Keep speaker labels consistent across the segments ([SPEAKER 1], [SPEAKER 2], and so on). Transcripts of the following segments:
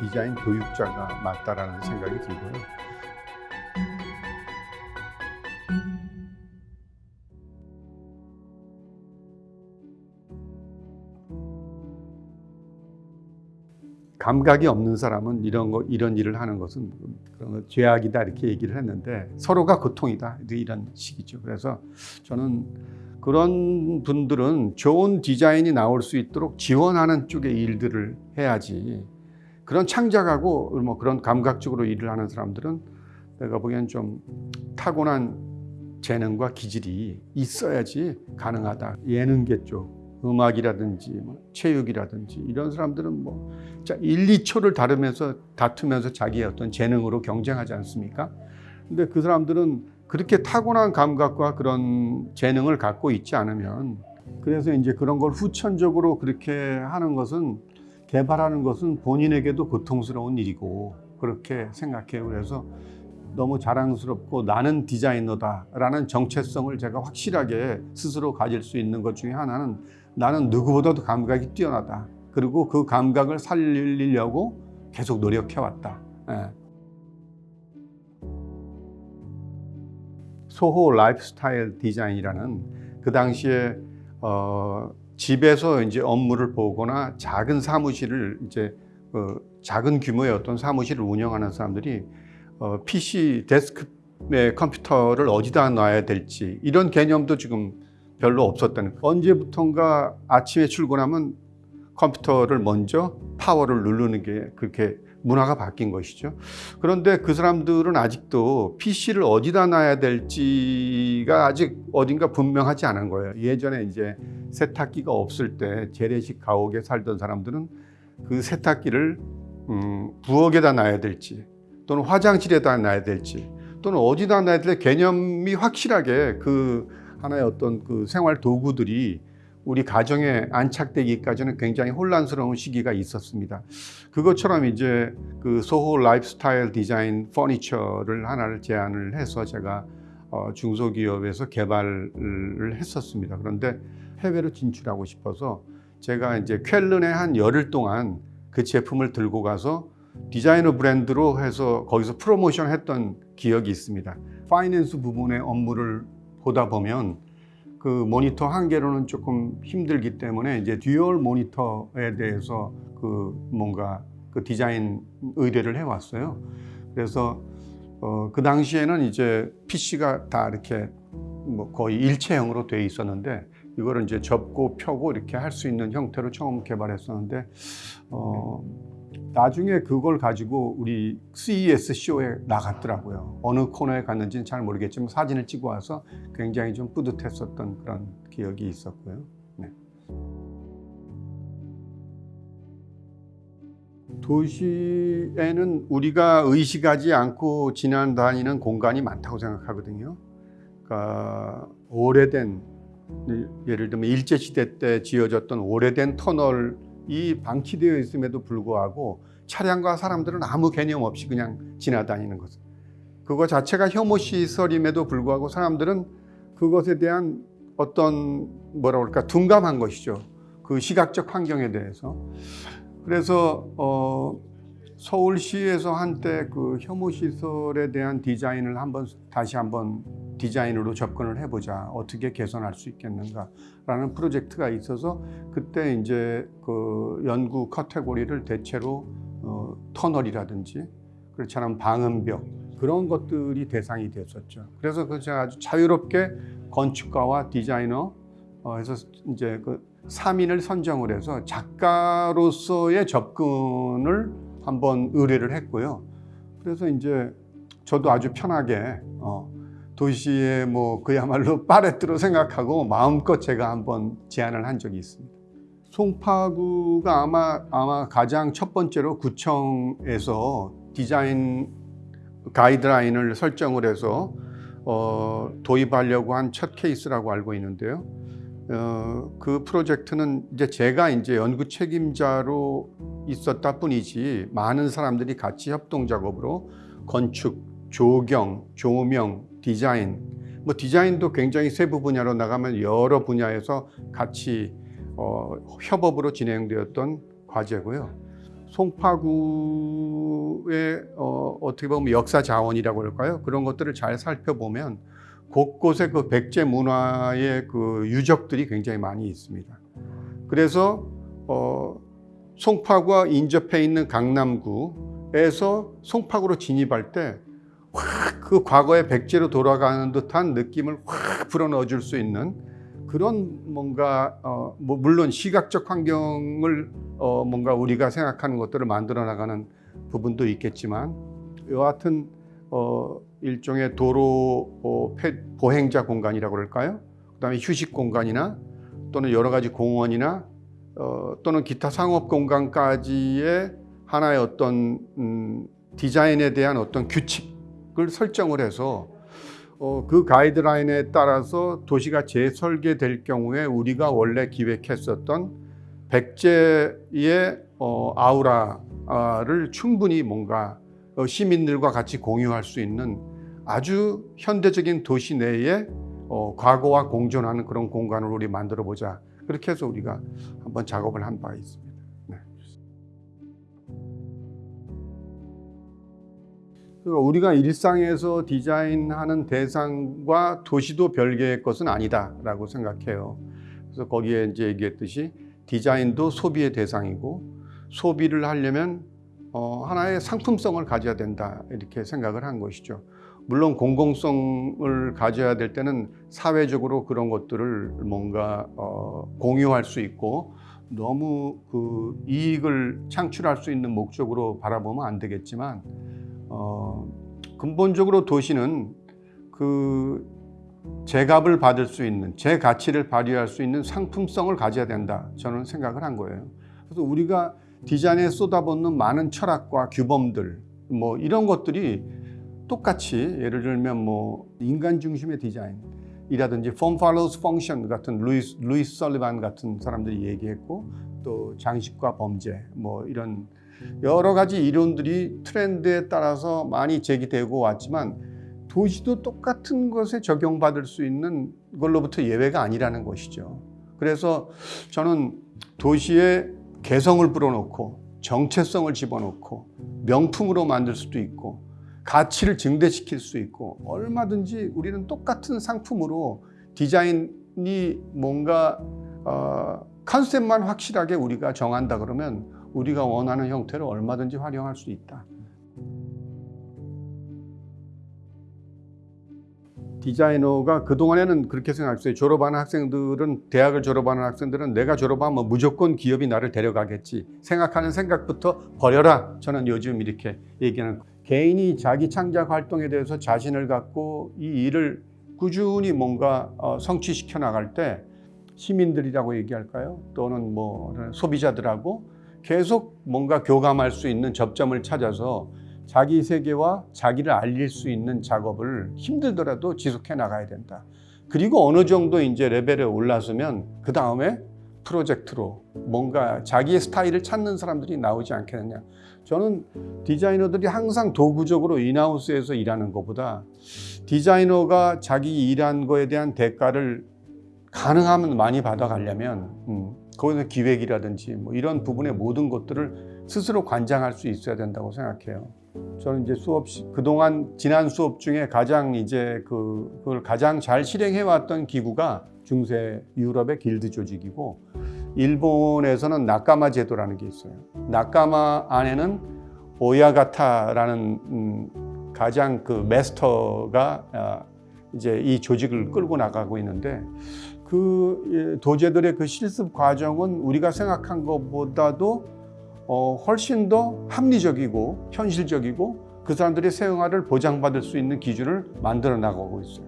[SPEAKER 1] 디자인 교육자가 맞다라는 생각이 들고요. 감각이 없는 사람은 이런 거 이런 일을 하는 것은 그런 거 죄악이다 이렇게 얘기를 했는데 서로가 고통이다 이런 식이죠. 그래서 저는 그런 분들은 좋은 디자인이 나올 수 있도록 지원하는 쪽의 일들을 해야지 그런 창작하고 뭐 그런 감각적으로 일을 하는 사람들은 내가 보기엔 좀 타고난 재능과 기질이 있어야지 가능하다. 예능계 쪽 음악이라든지 뭐 체육이라든지 이런 사람들은 뭐 1, 2초를 다루면서 다투면서 자기의 어떤 재능으로 경쟁하지 않습니까? 근데 그 사람들은 그렇게 타고난 감각과 그런 재능을 갖고 있지 않으면 그래서 이제 그런 걸 후천적으로 그렇게 하는 것은 개발하는 것은 본인에게도 고통스러운 일이고 그렇게 생각해요. 그래서 너무 자랑스럽고 나는 디자이너다 라는 정체성을 제가 확실하게 스스로 가질 수 있는 것 중에 하나는 나는 누구보다도 감각이 뛰어나다. 그리고 그 감각을 살리려고 계속 노력해왔다. 예. 소호 라이프스타일 디자인이라는 그 당시에 어, 집에서 이제 업무를 보거나 작은 사무실을 이제 어, 작은 규모의 어떤 사무실을 운영하는 사람들이 어, PC 데스크의 컴퓨터를 어디다 놔야 될지 이런 개념도 지금 별로 없었다는. 언제부턴가 아침에 출근하면 컴퓨터를 먼저 파워를 누르는 게 그렇게 문화가 바뀐 것이죠. 그런데 그 사람들은 아직도 PC를 어디다 놔야 될지가 아직 어딘가 분명하지 않은 거예요. 예전에 이제 세탁기가 없을 때 재래식 가옥에 살던 사람들은 그 세탁기를 음, 부엌에다 놔야 될지 또는 화장실에다 놔야 될지 또는 어디다 놔야 될 개념이 확실하게 그 하나의 어떤 그 생활 도구들이 우리 가정에 안착되기까지는 굉장히 혼란스러운 시기가 있었습니다. 그것처럼 이제 그 소호 라이프스타일 디자인 퍼니처를 하나를 제안을 해서 제가 어 중소기업에서 개발을 했었습니다. 그런데 해외로 진출하고 싶어서 제가 이제 쾰른에 한 열흘 동안 그 제품을 들고 가서 디자이너 브랜드로 해서 거기서 프로모션 했던 기억이 있습니다. finance 부분의 업무를 보다 보면 그 모니터 한 개로는 조금 힘들기 때문에 이제 dual 모니터에 대해서 그 뭔가 그 디자인 의뢰를 해왔어요. 그래서 어, 그 당시에는 이제 PC가 다 이렇게 뭐 거의 일체형으로 되어 있었는데 이거를 이제 접고 펴고 이렇게 할 수 있는 형태로 처음 개발했었는데 어, 나중에 그걸 가지고 우리 CES 쇼에 나갔더라고요. 어느 코너에 갔는지는 잘 모르겠지만 사진을 찍어 와서 굉장히 좀 뿌듯했었던 그런 기억이 있었고요. 네. 도시에는 우리가 의식하지 않고 지나다니는 공간이 많다고 생각하거든요. 그러니까 오래된 예를 들면 일제시대 때 지어졌던 오래된 터널이 방치되어 있음에도 불구하고 차량과 사람들은 아무 개념 없이 그냥 지나다니는 것. 그거 자체가 혐오 시설임에도 불구하고 사람들은 그것에 대한 어떤 뭐라 그럴까 둔감한 것이죠. 그 시각적 환경에 대해서. 그래서 어, 서울시에서 한때 그 혐오 시설에 대한 디자인을 한번 다시 한번 디자인으로 접근을 해보자 어떻게 개선할 수 있겠는가라는 프로젝트가 있어서 그때 이제 그 연구 카테고리를 대체로 어, 터널이라든지 그렇지 않으면 방음벽 그런 것들이 대상이 됐었죠. 그래서 그 제가 아주 자유롭게 건축가와 디자이너 어, 해서 이제 그 3인을 선정을 해서 작가로서의 접근을 한번 의뢰를 했고요. 그래서 이제 저도 아주 편하게 어, 도시의 뭐 그야말로 파레트로 생각하고 마음껏 제가 한번 제안을 한 적이 있습니다. 송파구가 아마 아마 가장 첫 번째로 구청에서 디자인 가이드라인을 설정을 해서 어, 도입하려고 한 첫 케이스라고 알고 있는데요. 어, 그 프로젝트는 이제 제가 이제 연구 책임자로 있었다 뿐이지 많은 사람들이 같이 협동 작업으로 건축, 조경, 조명, 디자인 뭐 디자인도 굉장히 세부 분야로 나가면 여러 분야에서 같이 어, 협업으로 진행되었던 과제고요. 송파구의 어, 어떻게 보면 역사 자원이라고 할까요? 그런 것들을 잘 살펴보면 곳곳에 그 백제 문화의 그 유적들이 굉장히 많이 있습니다. 그래서 어, 송파구와 인접해 있는 강남구에서 송파구로 진입할 때확 그 과거의 백제로 돌아가는 듯한 느낌을 확 불어넣어 줄 수 있는 그런 뭔가 어, 뭐 물론 시각적 환경을 어, 뭔가 우리가 생각하는 것들을 만들어 나가는 부분도 있겠지만 여하튼 어, 일종의 도로 어, 폐- 보행자 공간이라고 그럴까요? 그다음에 휴식 공간이나 또는 여러 가지 공원이나 어, 또는 기타 상업 공간까지의 하나의 어떤 음, 디자인에 대한 어떤 규칙 을 설정을 해서 어, 그 가이드라인에 따라서 도시가 재설계될 경우에 우리가 원래 기획했었던 백제의 어, 아우라를 충분히 뭔가 어, 시민들과 같이 공유할 수 있는 아주 현대적인 도시 내에 어, 과거와 공존하는 그런 공간을 우리 만들어 보자. 그렇게 해서 우리가 한번 작업을 한 바 있습니다. 그러니까 우리가 일상에서 디자인하는 대상과 도시도 별개의 것은 아니다라고 생각해요. 그래서 거기에 이제 얘기했듯이 디자인도 소비의 대상이고 소비를 하려면 어, 하나의 상품성을 가져야 된다 이렇게 생각을 한 것이죠. 물론 공공성을 가져야 될 때는 사회적으로 그런 것들을 뭔가 어, 공유할 수 있고 너무 그 이익을 창출할 수 있는 목적으로 바라보면 안 되겠지만 어, 근본적으로 도시는 그 제값을 받을 수 있는 제 가치를 발휘할 수 있는 상품성을 가져야 된다 저는 생각을 한 거예요. 그래서 우리가 디자인에 쏟아붓는 많은 철학과 규범들 뭐 이런 것들이 똑같이 예를 들면 뭐 인간 중심의 디자인이라든지 form follows function 같은 루이스 루이스 설리반 같은 사람들이 얘기했고 또 장식과 범죄 뭐 이런 여러 가지 이론들이 트렌드에 따라서 많이 제기되고 왔지만 도시도 똑같은 것에 적용받을 수 있는 걸로부터 예외가 아니라는 것이죠. 그래서 저는 도시에 개성을 불어넣고 정체성을 집어넣고 명품으로 만들 수도 있고 가치를 증대시킬 수 있고 얼마든지 우리는 똑같은 상품으로 디자인이 뭔가 어, 컨셉만 확실하게 우리가 정한다 그러면 우리가 원하는 형태를 얼마든지 활용할 수 있다. 디자이너가 그동안에는 그렇게 생각했어요. 졸업하는 학생들은 대학을 졸업하는 학생들은 내가 졸업하면 무조건 기업이 나를 데려가겠지 생각하는 생각부터 버려라. 저는 요즘 이렇게 얘기하는 개인이 자기 창작 활동에 대해서 자신을 갖고 이 일을 꾸준히 뭔가 어, 성취시켜 나갈 때 시민들이라고 얘기할까요? 또는 뭐 소비자들하고 계속 뭔가 교감할 수 있는 접점을 찾아서 자기 세계와 자기를 알릴 수 있는 작업을 힘들더라도 지속해 나가야 된다. 그리고 어느 정도 이제 레벨에 올라서면 그 다음에 프로젝트로 뭔가 자기의 스타일을 찾는 사람들이 나오지 않겠느냐. 저는 디자이너들이 항상 도구적으로 인하우스에서 일하는 것보다 디자이너가 자기 일한 거에 대한 대가를 가능하면 많이 받아가려면 음, 거기서 기획이라든지 뭐 이런 부분의 모든 것들을 스스로 관장할 수 있어야 된다고 생각해요. 저는 이제 수업 시 그동안 지난 수업 중에 가장 이제 그 그걸 가장 잘 실행해 왔던 기구가 중세 유럽의 길드 조직이고 일본에서는 나카마 제도라는 게 있어요. 나카마 안에는 오야가타라는 음, 가장 그 메스터가 아, 이제 이 조직을 끌고 나가고 있는데 그 예, 도제들의 그 실습 과정은 우리가 생각한 것보다도 어, 훨씬 더 합리적이고 현실적이고 그 사람들의 생활을 보장받을 수 있는 기준을 만들어 나가고 있어요.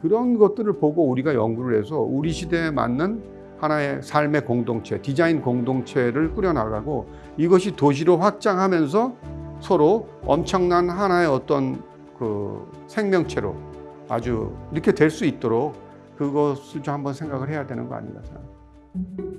[SPEAKER 1] 그런 것들을 보고 우리가 연구를 해서 우리 시대에 맞는 하나의 삶의 공동체, 디자인 공동체를 꾸려나가고 이것이 도시로 확장하면서 서로 엄청난 하나의 어떤 그 생명체로 아주 이렇게 될 수 있도록 그것을 좀 한번 생각을 해야 되는 거 아닌가 생각합니다.